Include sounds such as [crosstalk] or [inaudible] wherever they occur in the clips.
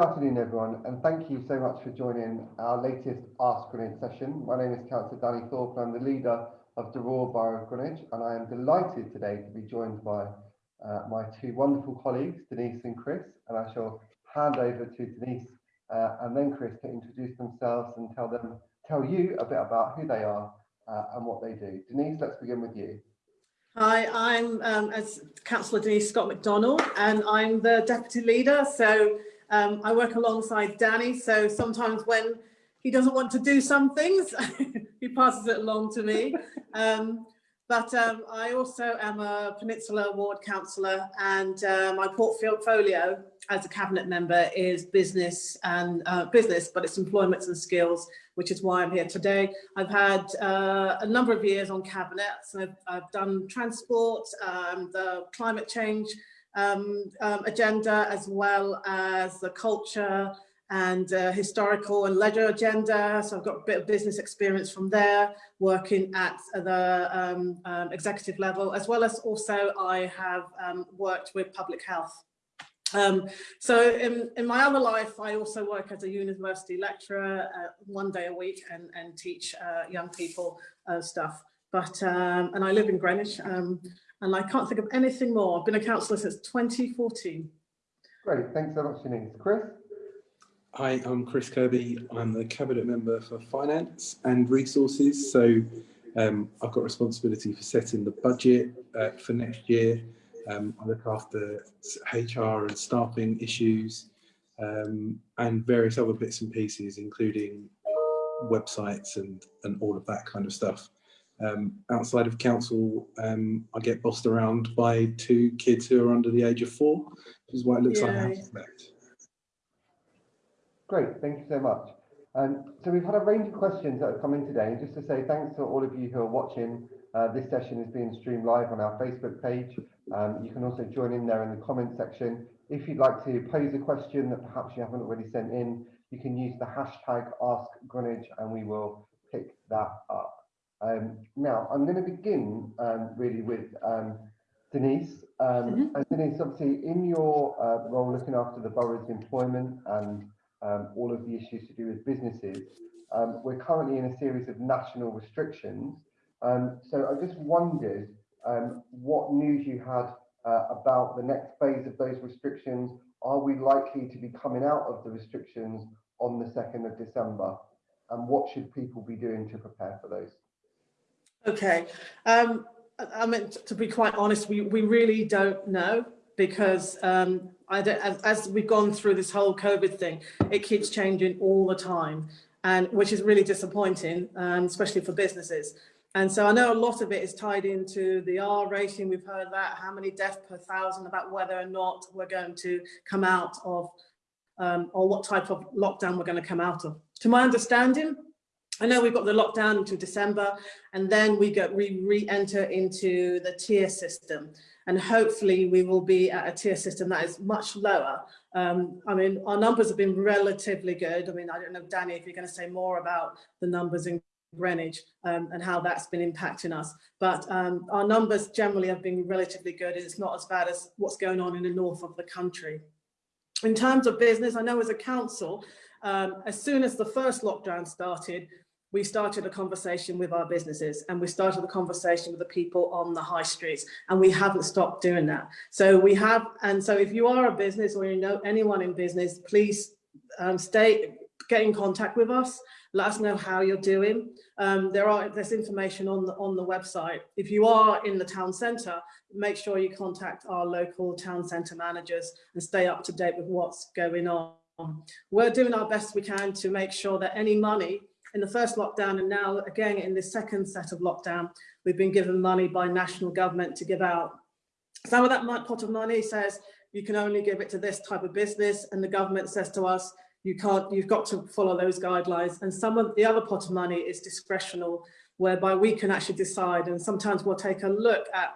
afternoon, everyone, and thank you so much for joining our latest Ask Greenwich session. My name is Councillor Danny Thorpe, and I'm the leader of the Royal Borough of Greenwich, and I am delighted today to be joined by uh, my two wonderful colleagues, Denise and Chris, and I shall hand over to Denise uh, and then Chris to introduce themselves and tell them, tell you a bit about who they are uh, and what they do. Denise, let's begin with you. Hi, I'm um, as Councillor Denise Scott McDonald and I'm the Deputy Leader. So um, I work alongside Danny. So sometimes when he doesn't want to do some things, [laughs] he passes it along to me. [laughs] Um, but um, I also am a Peninsula Ward councillor and uh, my portfolio as a cabinet member is business and uh, business, but it's employment and skills, which is why I'm here today. I've had uh, a number of years on cabinets. I've, I've done transport, um, the climate change um, um, agenda, as well as the culture, and uh, historical and ledger agenda. So I've got a bit of business experience from there, working at the um, um, executive level, as well as also I have um, worked with public health. Um, so in, in my other life, I also work as a university lecturer uh, one day a week and, and teach uh, young people uh, stuff. But, um, and I live in Greenwich um, and I can't think of anything more. I've been a councillor since 2014. Great, thanks so much, Denise. Chris? Hi, I'm Chris Kirby. I'm the Cabinet Member for Finance and Resources. So um, I've got responsibility for setting the budget uh, for next year. Um, I look after HR and staffing issues um, and various other bits and pieces, including websites and, and all of that kind of stuff. Um, outside of council, um, I get bossed around by two kids who are under the age of four, which is why it looks Yay. like I have left. Great, thank you so much. Um, so we've had a range of questions that have come in today. And just to say thanks to all of you who are watching. Uh, this session is being streamed live on our Facebook page. Um, you can also join in there in the comment section. If you'd like to pose a question that perhaps you haven't already sent in, you can use the hashtag Ask Greenwich and we will pick that up. Um, now, I'm going to begin um, really with um, Denise. Um, mm -hmm. And Denise, obviously, in your uh, role looking after the borough's employment and um, all of the issues to do with businesses. Um, we're currently in a series of national restrictions. Um, so I just wondered um, what news you had uh, about the next phase of those restrictions. Are we likely to be coming out of the restrictions on the 2nd of December? And what should people be doing to prepare for those? Okay. Um, I mean, to be quite honest, we, we really don't know because um, as, as, we've gone through this whole COVID thing, it keeps changing all the time, and which is really disappointing, um, especially for businesses. And so I know a lot of it is tied into the R rating. We've heard that, how many deaths per thousand, about whether or not we're going to come out of, um, or what type of lockdown we're going to come out of. To my understanding, I know we've got the lockdown until December, and then we get we re-enter into the tier system and hopefully we will be at a tier system that is much lower. Um, I mean, our numbers have been relatively good. I mean, I don't know, Danny, if you're going to say more about the numbers in Greenwich um, and how that's been impacting us. But um, our numbers generally have been relatively good. It's not as bad as what's going on in the north of the country. In terms of business, I know as a council, um, as soon as the first lockdown started, we started a conversation with our businesses and we started a conversation with the people on the high streets and we haven't stopped doing that. So we have, and so if you are a business or you know anyone in business, please um, stay, get in contact with us. Let us know how you're doing. Um, there are there's information on the on the website. If you are in the town centre, make sure you contact our local town centre managers and stay up to date with what's going on. We're doing our best we can to make sure that any money in the first lockdown and now again in the second set of lockdown, we've been given money by national government to give out. Some of that pot of money says you can only give it to this type of business and the government says to us, you can't, you've got to follow those guidelines. And some of the other pot of money is discretional, whereby we can actually decide and sometimes we'll take a look at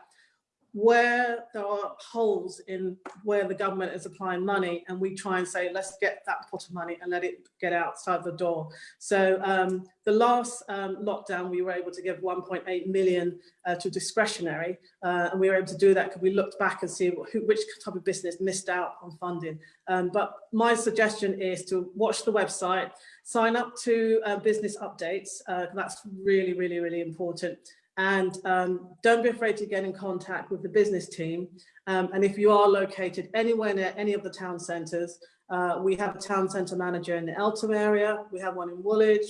where there are holes in where the government is applying money and we try and say, let's get that pot of money and let it get outside the door. So um, the last um, lockdown, we were able to give 1.8 million uh, to discretionary uh, and we were able to do that because we looked back and see who, which type of business missed out on funding. Um, but my suggestion is to watch the website, sign up to uh, business updates. Uh, that's really, really, really important. And um, don't be afraid to get in contact with the business team. Um, and if you are located anywhere near any of the town centres, uh, we have a town centre manager in the Eltham area, we have one in Woolwich,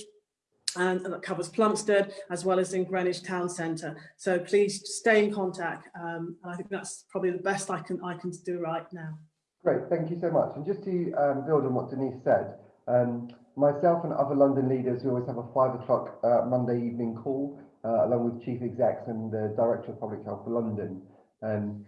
and, and that covers Plumstead, as well as in Greenwich Town Centre. So please stay in contact. Um, and I think that's probably the best I can, I can do right now. Great, thank you so much. And just to um, build on what Denise said, um, myself and other London leaders, we always have a five o'clock uh, Monday evening call uh, along with Chief Execs and the Director of Public Health for London. Um,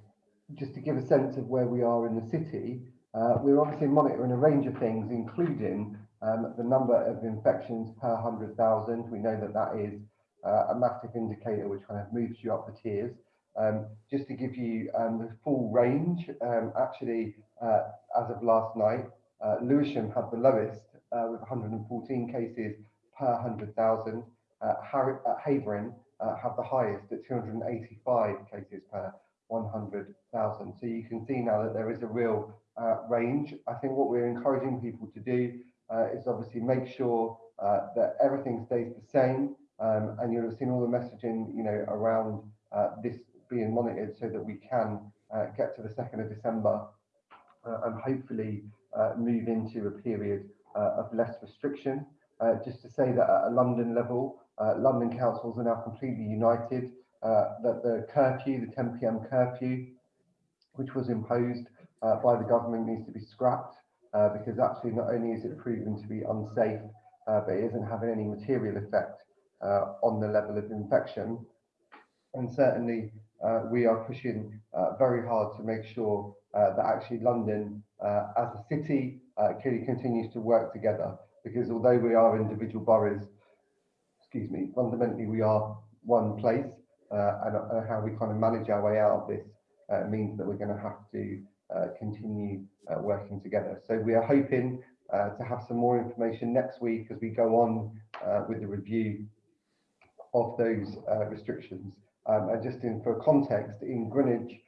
just to give a sense of where we are in the city, uh, we're obviously monitoring a range of things, including um, the number of infections per 100,000. We know that that is uh, a massive indicator which kind of moves you up the tiers. Um, just to give you um, the full range, um, actually, uh, as of last night, uh, Lewisham had the lowest uh, with 114 cases per 100,000 uh, Havering uh, have the highest at 285 cases per 100,000. So you can see now that there is a real uh, range. I think what we're encouraging people to do uh, is obviously make sure uh, that everything stays the same. Um, and you'll have seen all the messaging, you know, around uh, this being monitored so that we can get to the 2nd of December and hopefully move into a period of less restriction. just to say that at a London level, uh, London councils are now completely united uh, that the curfew, the 10 p.m. curfew, which was imposed uh, by the government, needs to be scrapped uh, because actually not only is it proven to be unsafe, uh, but it isn't having any material effect uh, on the level of infection. And certainly we are pushing very hard to make sure that actually London as a city clearly continues to work together because although we are individual boroughs, excuse me, fundamentally we are one place uh, and, uh, how we kind of manage our way out of this uh, means that we're going to have to uh, continue uh, working together. So we are hoping uh, to have some more information next week as we go on with the review of those restrictions. Um, and just in for context, in Greenwich,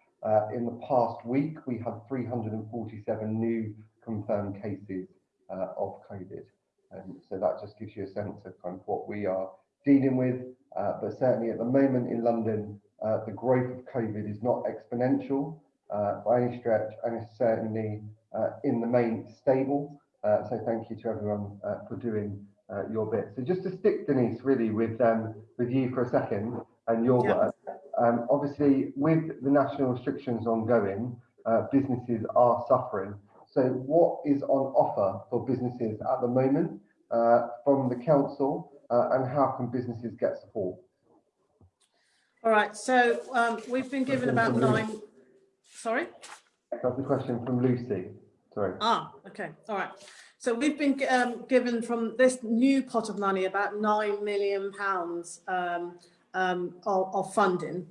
in the past week, we had 347 new confirmed cases of COVID. Um, so that just gives you a sense of kind of what we are dealing with. Uh, but certainly at the moment in London, uh, the growth of COVID is not exponential uh, by any stretch, and it's certainly uh, in the main stable. Uh, so thank you to everyone uh, for doing your bit. So just to stick, Denise, really with um, with you for a second and your yeah. work. Um, obviously, with the national restrictions ongoing, businesses are suffering. So what is on offer for businesses at the moment from the council uh, and how can businesses get support? All right, so um, we've been given about nine, sorry? That's a question from Lucy, sorry. Ah, okay, all right. So we've been um, given from this new pot of money about nine million pounds um, um, of, of, funding.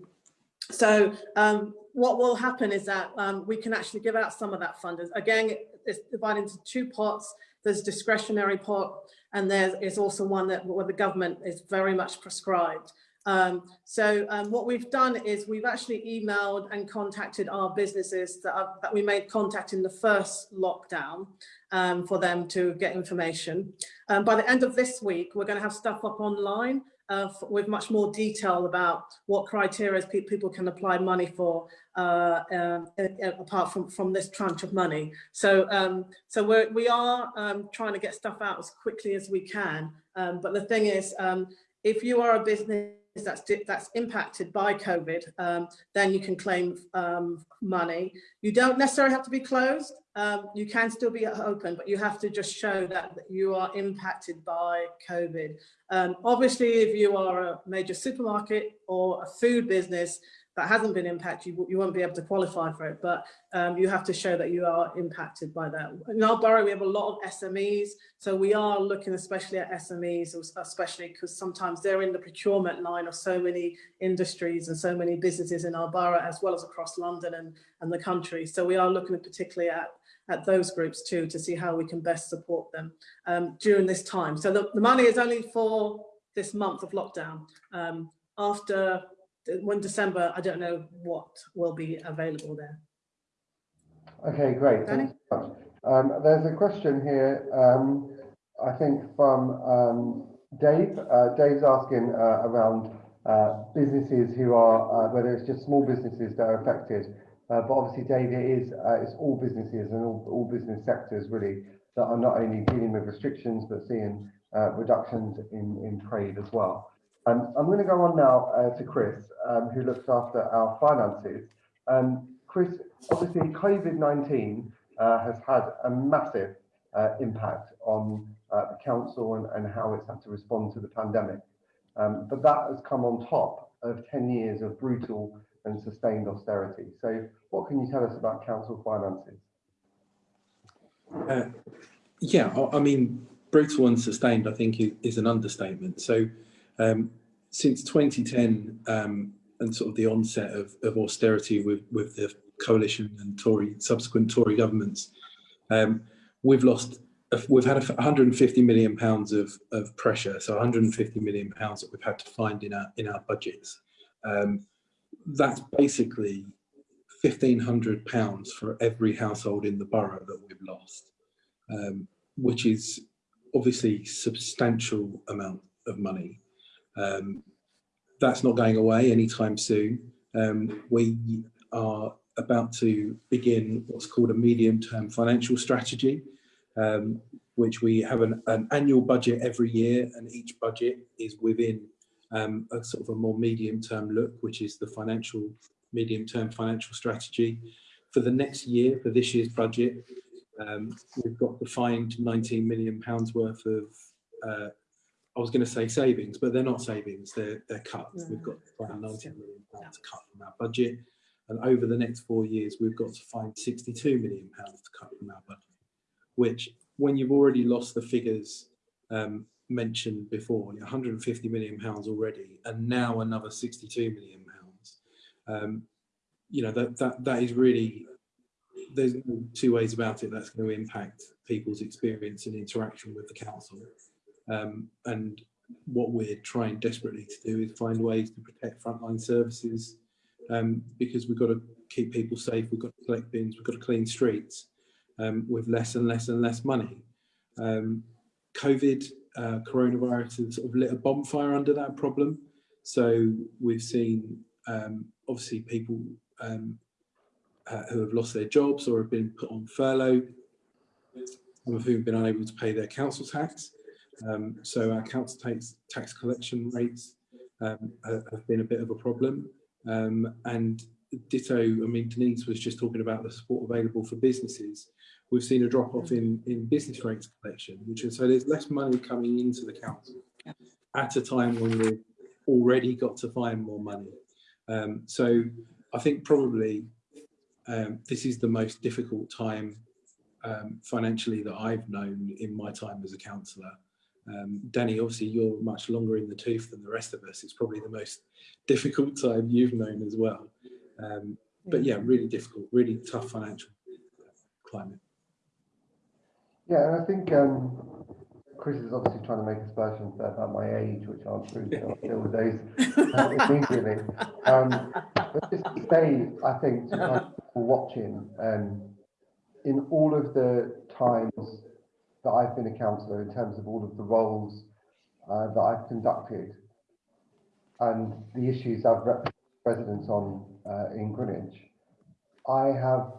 So um, what will happen is that um, we can actually give out some of that funding. Again, it's divided into two pots. There's discretionary pot, and there is also one that where the government is very much prescribed. Um, so um, what we've done is we've actually emailed and contacted our businesses that, are, that we made contact in the first lockdown um, for them to get information. Um, by the end of this week, we're going to have stuff up online uh, with much more detail about what criteria pe people can apply money for uh, uh, apart from, from this tranche of money. So, um, so we're, we are um, trying to get stuff out as quickly as we can. Um, but the thing is, um, if you are a business that's that's impacted by COVID, um, then you can claim money. You don't necessarily have to be closed. Um, you can still be open, but you have to just show that, you are impacted by COVID. Um, obviously, if you are a major supermarket or a food business, that hasn't been impacted, you, you won't be able to qualify for it, but um, you have to show that you are impacted by that. In our borough, we have a lot of SMEs, so we are looking especially at SMEs, especially because sometimes they're in the procurement line of so many industries and so many businesses in our borough, as well as across London and, and the country. So we are looking particularly at at those groups too to see how we can best support them um, during this time. So the, the money is only for this month of lockdown. Um, after when December, I don't know what will be available there. Okay, great. Danny? Thanks so much. Um, there's a question here, um, I think from um, Dave. Uh, Dave's asking uh, around uh, businesses who are, uh, whether it's just small businesses that are affected. Uh, but obviously, Dave, it is uh, it's all businesses and all, all business sectors really that are not only dealing with restrictions but seeing reductions in, in trade as well. Um, I'm going to go on now uh, to Chris, um, who looks after our finances. Um, Chris, obviously COVID-19 uh, has had a massive uh, impact on uh, the council and, and, how it's had to respond to the pandemic. Um, but that has come on top of 10 years of brutal and sustained austerity. So what can you tell us about council finances? Uh, yeah, I, mean, brutal and sustained, I think, is, is an understatement. So um, since 2010 um, and sort of the onset of, of, austerity with, with the coalition and Tory subsequent Tory governments, um, we've lost we've had 150 million pounds of, of pressure, so 150 million pounds that we've had to find in our in our budgets. Um, that's basically 1500 pounds for every household in the borough that we've lost, um, which is obviously substantial amount of money. Um, that's not going away anytime soon. Um, we are about to begin what's called a medium-term financial strategy, um, which we have an, an, annual budget every year, and each budget is within um, a sort of a more medium-term look, which is the financial medium-term financial strategy. For the next year, for this year's budget, um, we've got to find 19 million pounds worth of uh, I was going to say savings, but they're not savings, they're, they're cuts. We've got to find 90 million pounds to cut from our budget. And over the next four years, we've got to find 62 million pounds to cut from our budget, which when you've already lost the figures um, mentioned before, 150 million pounds already, and now another 62 million pounds, um, you know, that, that, that is really, there's two ways about it that's going to impact people's experience and interaction with the council. Um, and what we're trying desperately to do is find ways to protect frontline services um, because we've got to keep people safe, we've got to collect bins, we've got to clean streets um, with less and less and less money. Um, COVID, uh, coronavirus has sort of lit a bonfire under that problem. So we've seen um, obviously people um, uh, who have lost their jobs or have been put on furlough, some of whom have been unable to pay their council tax. Um, so our council tax, tax collection rates um, have been a bit of a problem. Um, and ditto, I mean, Denise was just talking about the support available for businesses. We've seen a drop off in, in business rates collection, which is so there's less money coming into the council at a time when we've already got to find more money. Um, so I think probably um, this is the most difficult time um, financially that I've known in my time as a councillor. Um, Danny, obviously you're much longer in the tooth than the rest of us. It's probably the most difficult time you've known as well. Um, but yeah, really difficult, really tough financial climate. Yeah, and I think um, Chris is obviously trying to make aspersions about my age, which I'm sure I'll deal with those uh, [laughs] immediately. Um, but just to say, I think, to people watching, um, in all of the times that I've been a councillor in terms of all of the roles uh, that I've conducted and the issues I've represented residents on uh, in Greenwich, I have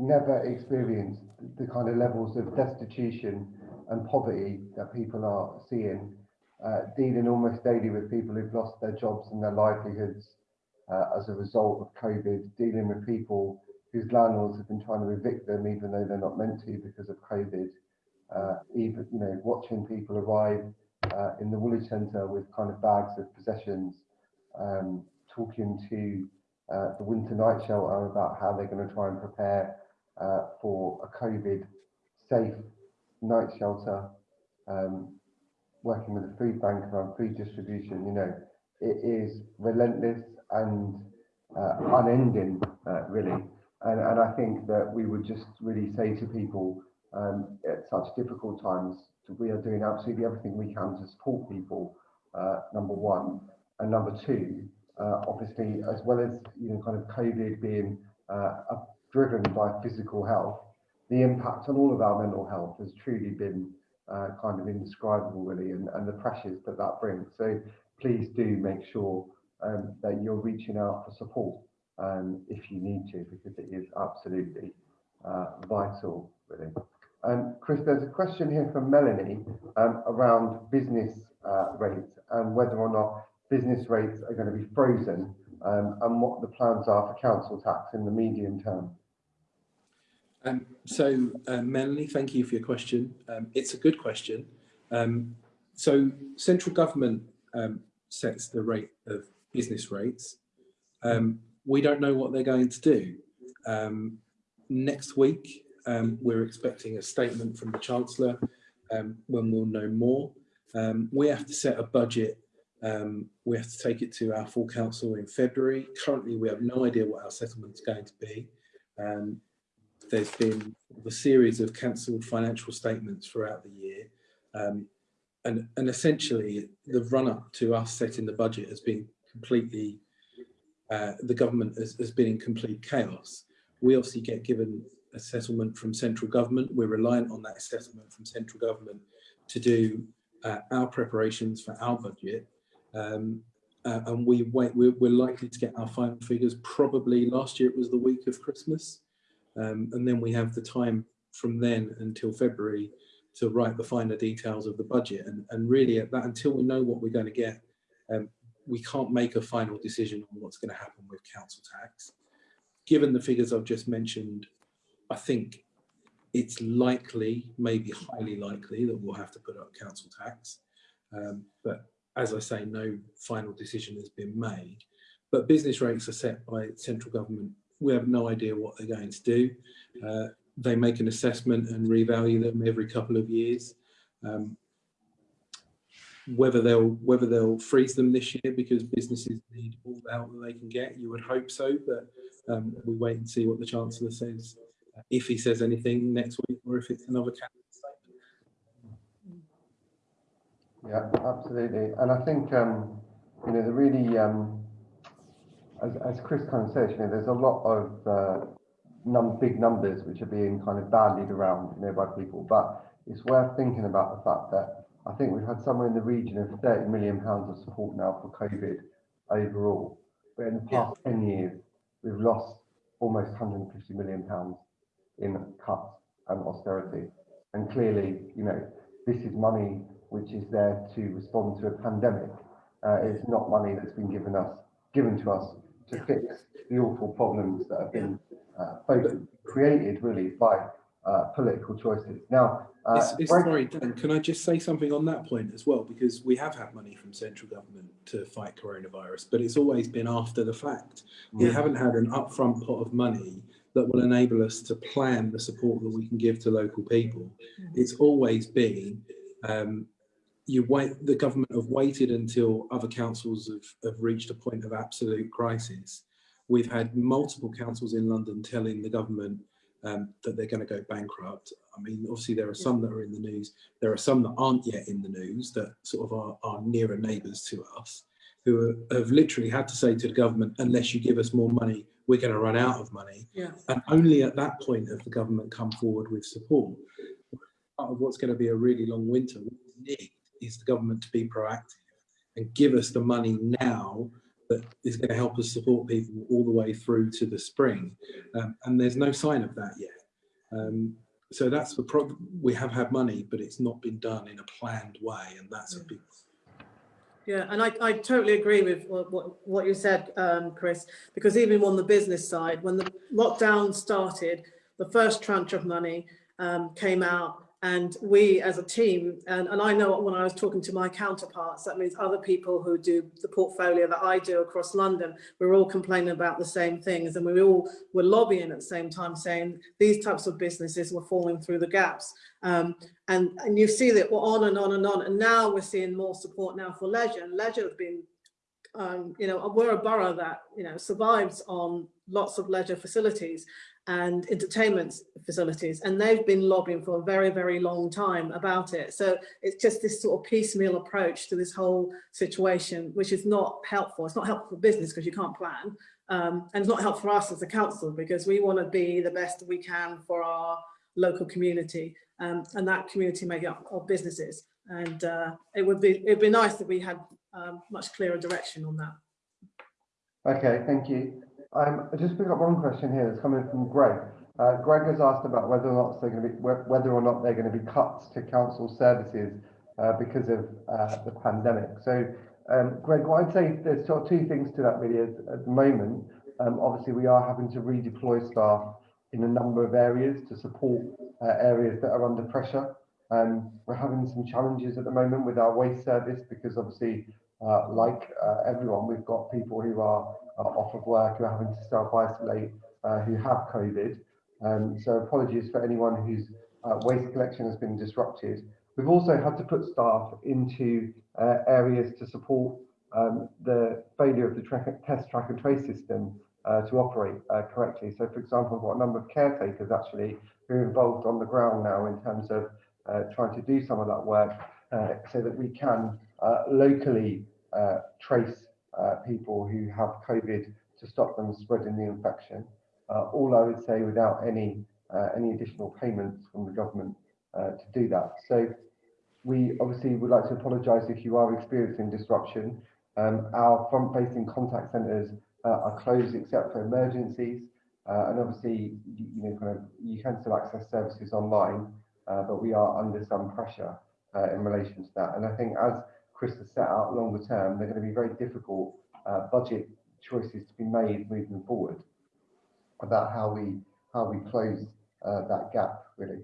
never experienced the kind of levels of destitution and poverty that people are seeing, uh, dealing almost daily with people who've lost their jobs and their livelihoods uh, as a result of COVID, dealing with people whose landlords have been trying to evict them even though they're not meant to because of COVID, uh, even you know watching people arrive uh, in the Woolwich Centre with kind of bags of possessions, um, talking to uh, the winter night shelter about how they're going to try and prepare uh, for a COVID safe night shelter, um, working with the food bank around food distribution, you know, it is relentless and uh, unending, uh, really. And, and I think that we would just really say to people um, at such difficult times we are doing absolutely everything we can to support people, uh, number one. And number two, uh, obviously, as well as, you know, kind of COVID being a- driven by physical health, the impact on all of our mental health has truly been uh, kind of indescribable, really, and, and the pressures that that brings. So please do make sure um, that you're reaching out for support um, if you need to, because it is absolutely uh, vital, really. Um, Chris, there's a question here from Melanie um, around business uh, rates and whether or not business rates are going to be frozen um, and what the plans are for council tax in the medium term. Um, so, Melanie, thank you for your question. Um, it's a good question. Um, so, central government um, sets the rate of business rates. Um, we don't know what they're going to do. Um, next week, um, we're expecting a statement from the Chancellor um, when we'll know more. Um, we have to set a budget. Um, we have to take it to our full council in February. Currently, we have no idea what our settlement is going to be. There's been a series of cancelled financial statements throughout the year. Um, and, and essentially, the run up to us setting the budget has been completely, uh, the government has, has been in complete chaos. We obviously get given a settlement from central government. We're reliant on that settlement from central government to do uh, our preparations for our budget. Um, uh, and we wait, we're, we're likely to get our final figures probably last year it was the week of Christmas. Um, and then we have the time from then until February to write the finer details of the budget. And, and really at that, until we know what we're going to get, um, we can't make a final decision on what's going to happen with council tax. Given the figures I've just mentioned, I think it's likely, maybe highly likely, that we'll have to put up council tax. Um, but as I say, no final decision has been made. But business rates are set by central government. We have no idea what they're going to do. Uh, they make an assessment and revalue them every couple of years. Um, whether they'll whether they'll freeze them this year because businesses need all the help that they can get, you would hope so. But um, we wait and see what the chancellor says, if he says anything next week, or if it's another statement. Yeah, absolutely. And I think, um, you know, the really, um, as, as Chris kind of says, you know, there's a lot of uh, num big numbers which are being kind of bandied around, you know, by people. But it's worth thinking about the fact that I think we've had somewhere in the region of 30 million pounds of support now for COVID overall. But in the past 10 years, we've lost almost 150 million pounds in cuts and austerity. And clearly, you know, this is money which is there to respond to a pandemic. Uh, it's not money that's been given us, given to us to fix the awful problems that have been uh, both created really by uh, political choices. Now, uh, It's, it's Greg- sorry, Dan, can I just say something on that point as well? Because we have had money from central government to fight coronavirus, but it's always been after the fact. We haven't had an upfront pot of money that will enable us to plan the support that we can give to local people. It's always been, um, you wait, the government have waited until other councils have, have reached a point of absolute crisis. We've had multiple councils in London telling the government um, that they're going to go bankrupt. I mean, obviously there are some that are in the news. There are some that aren't yet in the news that sort of are, are nearer neighbours to us who are, have literally had to say to the government, unless you give us more money, we're going to run out of money. Yeah. And only at that point have the government come forward with support. Part of what's going to be a really long winter, we need is the government to be proactive and give us the money now that is going to help us support people all the way through to the spring. Um, and there's no sign of that yet. Um, so that's the problem. We have had money, but it's not been done in a planned way, and that's a big. Yeah, and I, I totally agree with what, what, what you said, um, Chris, because even on the business side, when the lockdown started, the first tranche of money um, came out And we as a team, and, and I know when I was talking to my counterparts, that means other people who do the portfolio that I do across London, we're all complaining about the same things and we all were lobbying at the same time saying these types of businesses were falling through the gaps. Um, and, and you see that we're on and on and on. And now we're seeing more support now for leisure and leisure has been um, you know, we're a borough that, you know, survives on lots of leisure facilities and entertainment facilities and they've been lobbying for a very very long time about it. So it's just this sort of piecemeal approach to this whole situation which is not helpful. It's not helpful for business because you can't plan um, and it's not helpful for us as a council because we want to be the best we can for our local community um, and that community made up of businesses. And uh, it would be it'd be nice that we had um, much clearer direction on that. Okay, thank you. Um, I just picked up one question here that's coming from Greg. Uh, Greg has asked about whether or not they're going to be whether or not they're going to be cuts to council services uh, because of uh, the pandemic. So, um, Greg, what I'd say there's sort of two things to that really. At, at the moment, um, obviously we are having to redeploy staff in a number of areas to support uh, areas that are under pressure. Um, we're having some challenges at the moment with our waste service because obviously, uh, like uh, everyone, we've got people who are off of work who are having to self-isolate uh, who have COVID. Um, so apologies for anyone whose uh, waste collection has been disrupted. We've also had to put staff into areas to support um, the failure of the track, test track and trace system uh, to operate uh, correctly. So for example, we've got a number of caretakers actually who are involved on the ground now in terms of uh, trying to do some of that work so that we can locally trace uh, people who have COVID to stop them spreading the infection. Uh, all I would say without any uh, any additional payments from the government uh, to do that. So we obviously would like to apologise if you are experiencing disruption. Um, our front-facing contact centres uh, are closed except for emergencies, and obviously you, know kind of you can still access services online, but we are under some pressure in relation to that. And I think as Chris has set out longer term, they're going to be very difficult uh, budget choices to be made moving forward about how we how we close uh, that gap really.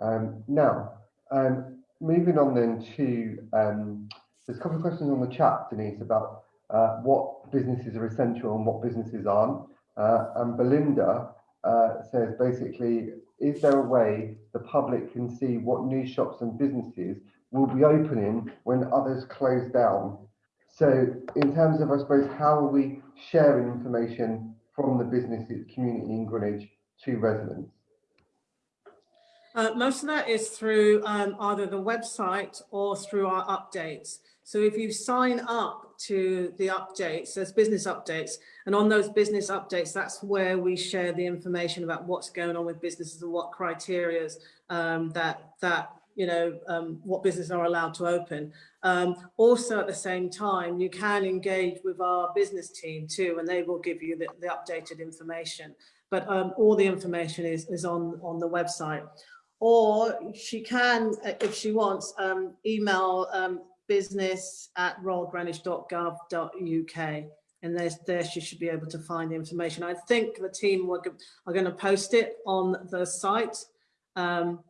Um, now, um, moving on then to um, there's a couple of questions on the chat, Denise, about uh, what businesses are essential and what businesses aren't. Uh, and Belinda uh, says basically, is there a way the public can see what new shops and businesses will be opening when others close down. So in terms of, I suppose, how are we sharing information from the business community in Greenwich to residents? Uh, most of that is through um, either the website or through our updates. So if you sign up to the updates, there's business updates, and on those business updates, that's where we share the information about what's going on with businesses and what criteria um, that that you know, um, what businesses are allowed to open. Um, also at the same time, you can engage with our business team too, and they will give you the, the updated information. But um, all the information is, is on, on the website. Or she can, if she wants, um, email um, business at royalgreenwich.gov.uk and there's there she should be able to find the information. I think the team are going to post it on the site. Um,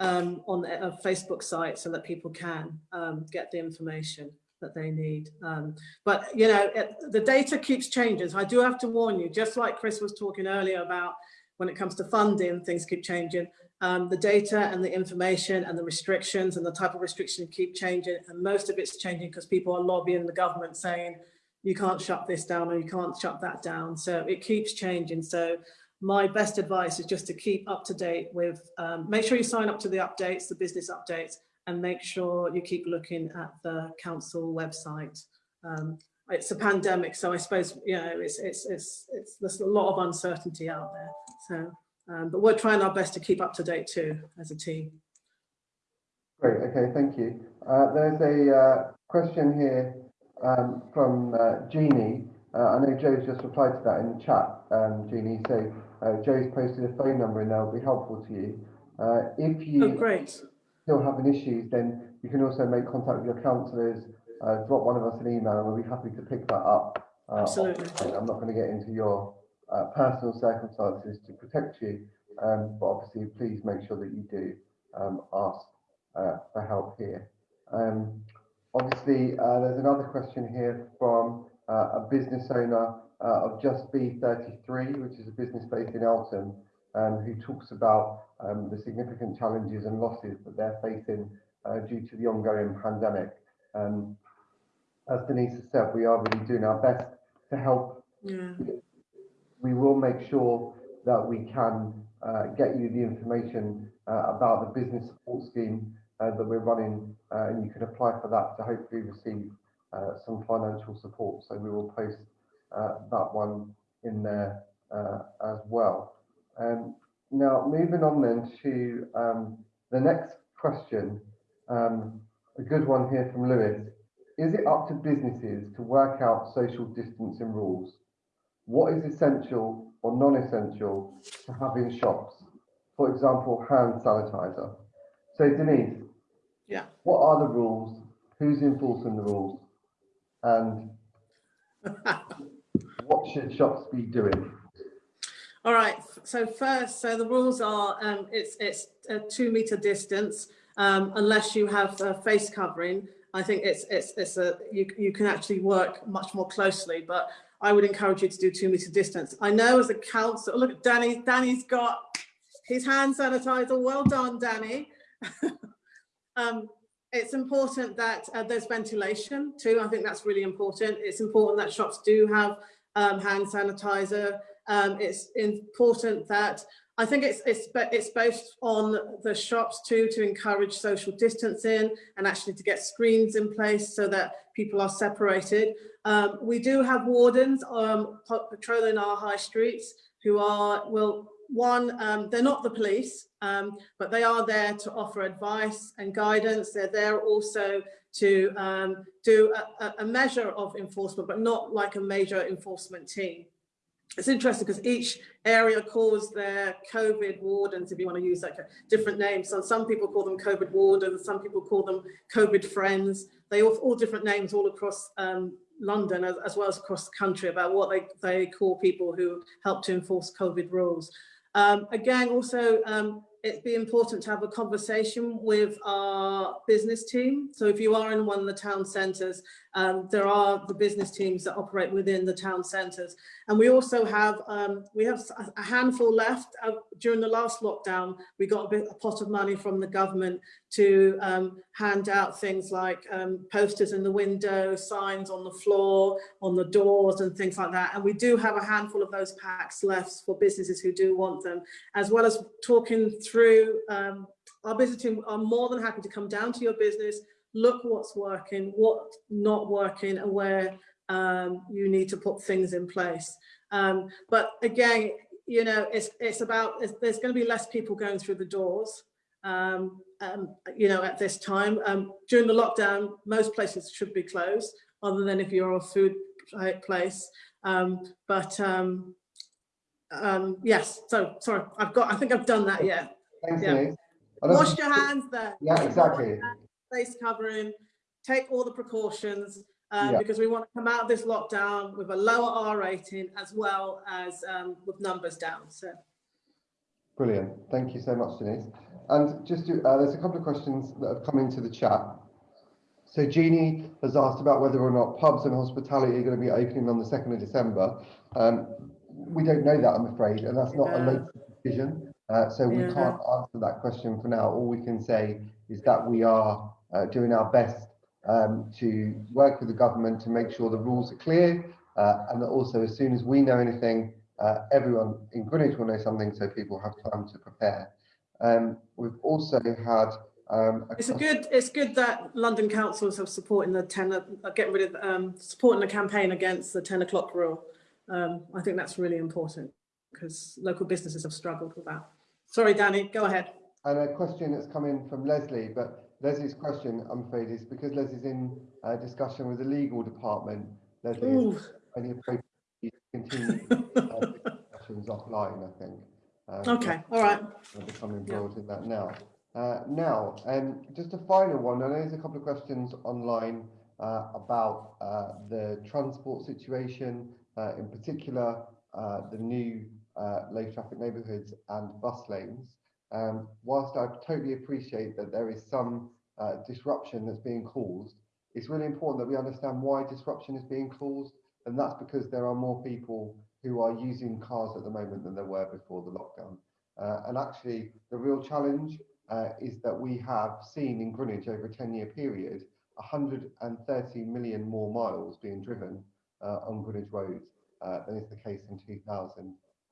um, on a Facebook site so that people can um, get the information that they need. Um, but, you know, it, the data keeps changing. I do have to warn you, just like Chris was talking earlier about when it comes to funding, things keep changing. Um, the data and the information and the restrictions and the type of restriction keep changing. And most of it's changing because people are lobbying the government saying, you can't shut this down or you can't shut that down. So it keeps changing. So my best advice is just to keep up to date with, um, make sure you sign up to the updates, the business updates, and make sure you keep looking at the council website. Um, it's a pandemic, so I suppose, you know, it's, it's, it's, it's, there's a lot of uncertainty out there. So, um, but we're trying our best to keep up to date too, as a team. Great, okay, thank you. Uh, there's a uh, question here um, from uh, Jeannie. Uh, I know Joe's just replied to that in the chat, um, Jeannie. So uh, Joe's posted a phone number and that'll be helpful to you. Uh, if you oh, still having issues, then you can also make contact with your councillors, uh, drop one of us an email and we'll be happy to pick that up. Uh, Absolutely. I'm not going to get into your uh, personal circumstances to protect you, um, but obviously please make sure that you do um, ask uh, for help here. Um, obviously, uh, there's another question here from a business owner uh, of Just Be 33, which is a business based in Eltham, um, who talks about um, the significant challenges and losses that they're facing uh, due to the ongoing pandemic. Um, as Denise has said, we are really doing our best to help. Yeah. We will make sure that we can uh, get you the information uh, about the business support scheme uh, that we're running, uh, and you can apply for that to hopefully receive uh, some financial support. So we will post uh, that one in there uh, as well. Um, now, moving on then to um, the next question, um, a good one here from Lewis. Is it up to businesses to work out social distancing rules? What is essential or non-essential to have in shops? For example, hand sanitizer. So Denise, Yeah. what are the rules? Who's enforcing the rules? And what should shops be doing? All right, so first, so the rules are, um, it's, it's a two meter distance, um, unless you have a face covering. I think it's, it's, it's a, you, you can actually work much more closely, but I would encourage you to do two meter distance. I know as a council, look Danny, Danny's got his hand sanitizer. Well done, Danny. [laughs] um, it's important that uh, there's ventilation too. I think that's really important. It's important that shops do have um, hand sanitizer. Um, it's important that I think it's it's it's based on the shops too to encourage social distancing and actually to get screens in place so that people are separated. Um, we do have wardens um, patrolling our high streets who are will one um, they're not the police um, but they are there to offer advice and guidance. They're there also to um, do a, a measure of enforcement but not like a major enforcement team it's interesting because each area calls their COVID wardens, if you want to use like a different name. So some people call them COVID wardens, some people call them COVID friends. They all, all different names all across um, London as, as, well as across the country about what they, they call people who help to enforce COVID rules. Um, again, also, um, it'd be important to have a conversation with our business team. So if you are in one of the town centres, um, there are the business teams that operate within the town centres. And we also have, um, we have a handful left. Uh, during the last lockdown, we got a, bit, a pot of money from the government to um, hand out things like um, posters in the window, signs on the floor, on the doors and things like that. And we do have a handful of those packs left for businesses who do want them, as well as talking through um, our business team are more than happy to come down to your business, look what's working, what's not working, and where um, you need to put things in place. Um, but again, you know, it's it's about it's, there's going to be less people going through the doors. Um, um, you know, at this time um, during the lockdown, most places should be closed, other than if you're a food place. Um, but yes, so sorry, I've got. I think I've done that. Yeah. Thanks, Yeah. Denise. Wash your hands there. Yeah, exactly. Face covering. Take all the precautions. Uh, Yeah. because we want to come out of this lockdown with a lower R rating as well as um, with numbers down. So Brilliant. Thank you so much, Denise. And just to, uh, there's a couple of questions that have come into the chat. So Jeannie has asked about whether or not pubs and hospitality are going to be opening on the 2nd of December. Um, we don't know that, I'm afraid, and that's not a Yeah. local decision. Uh, so we Yeah. can't answer that question for now. All we can say is that we are uh, doing our best um, to work with the government to make sure the rules are clear, uh, and that also as soon as we know anything, uh, everyone in Greenwich will know something so people have time to prepare. Um, we've also had um, a it's a good. It's good that London councils have supporting the ten. Uh, getting rid of um, supporting the campaign against the ten o'clock rule. Um, I think that's really important because local businesses have struggled with that. Sorry, Danny. Go ahead. And a question that's come in from Leslie, but Leslie's question, I'm afraid, is because Leslie's in uh, discussion with the legal department. Leslie, Ooh. is any appropriate to continue uh, [laughs] discussions offline, I think. Um, Okay. All right. I'll become involved in that now. Uh, now, um, just a final one. I know there's a couple of questions online uh, about uh, the transport situation, uh, in particular, uh, the new uh, low traffic neighbourhoods and bus lanes. um, whilst I totally appreciate that there is some uh, disruption that's being caused, it's really important that we understand why disruption is being caused, and that's because there are more people who are using cars at the moment than there were before the lockdown. Uh, and actually, the real challenge uh, is that we have seen in Greenwich over a 10-year period 130 million more miles being driven uh, on Greenwich roads uh, than is the case in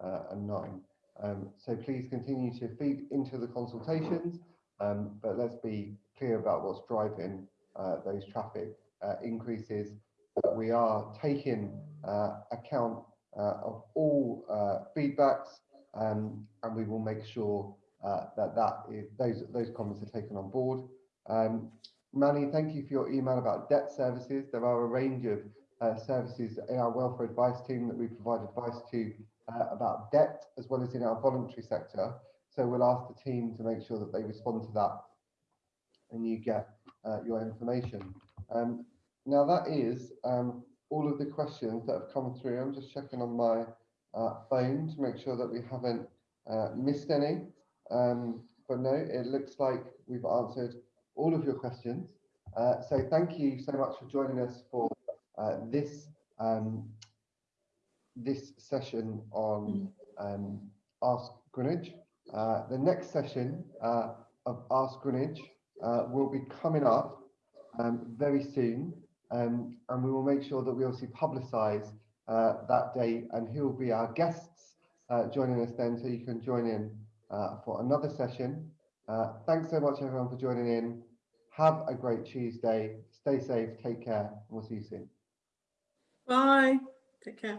2009. Um, so please continue to feed into the consultations, um, but let's be clear about what's driving uh, those traffic uh, increases. Uh, we are taking uh, account uh, of all uh, feedbacks, um, and we will make sure uh, that that is, those those comments are taken on board. Um, Manny, thank you for your email about debt services. There are a range of uh, services in our welfare advice team that we provide advice to uh, about debt as well as in our voluntary sector. So we'll ask the team to make sure that they respond to that and you get uh, your information. Um, now that is um, all of the questions that have come through. I'm just checking on my uh, phone to make sure that we haven't uh, missed any. Um, but no, it looks like we've answered all of your questions. Uh, so thank you so much for joining us for uh, this um, this session on um, Ask Greenwich. Uh, the next session uh, of Ask Greenwich uh, will be coming up um, very soon, um, and we will make sure that we obviously publicise uh, that date and who will be our guests uh, joining us then, so you can join in uh, for another session. Uh, thanks so much everyone for joining in. Have a great Tuesday. Stay safe, take care, and we'll see you soon. Bye. Take care.